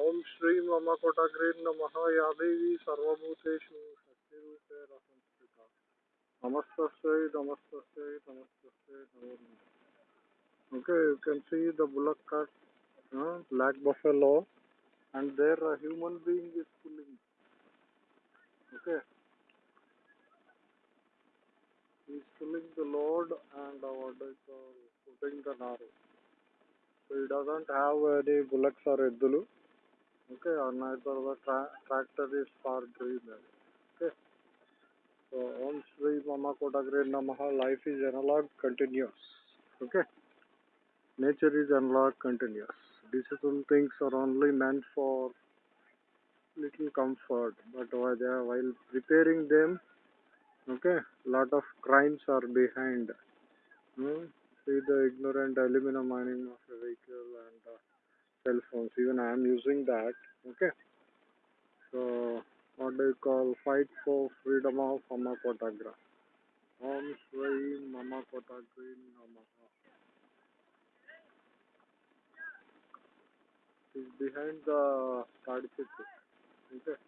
ఓం శ్రీ మమ కోటగ్రే నమ యాదేవి సర్వభూతేషు శక్తిరూపేణ సంస్థిత నమస్తస్యై నమస్తస్యై నమస్తస్యై నమో నమః Okay, you can see the bullock cart, uh, black buffalo, and there a human being is pulling. Okay, he's pulling the load and uh, what is uh, putting the naru. So he doesn't have any bullocks or eddulu. Okay, or neither the tra- tractor is for driven. Okay, so Om Sri Mama Kotagre Namaha, life is analog, continuous. Okay. nature is analog continuous. Digital things are only meant for little comfort, but while preparing them, okay, lot of crimes are behind. Hmm? See the ignorant aluminum mining cell phones. Even I am using that. Okay, so what do you call fight for freedom of Mama Kotagra? Om Sri Mama Kotagri Namaha. is behind the Tadipittu. Okay.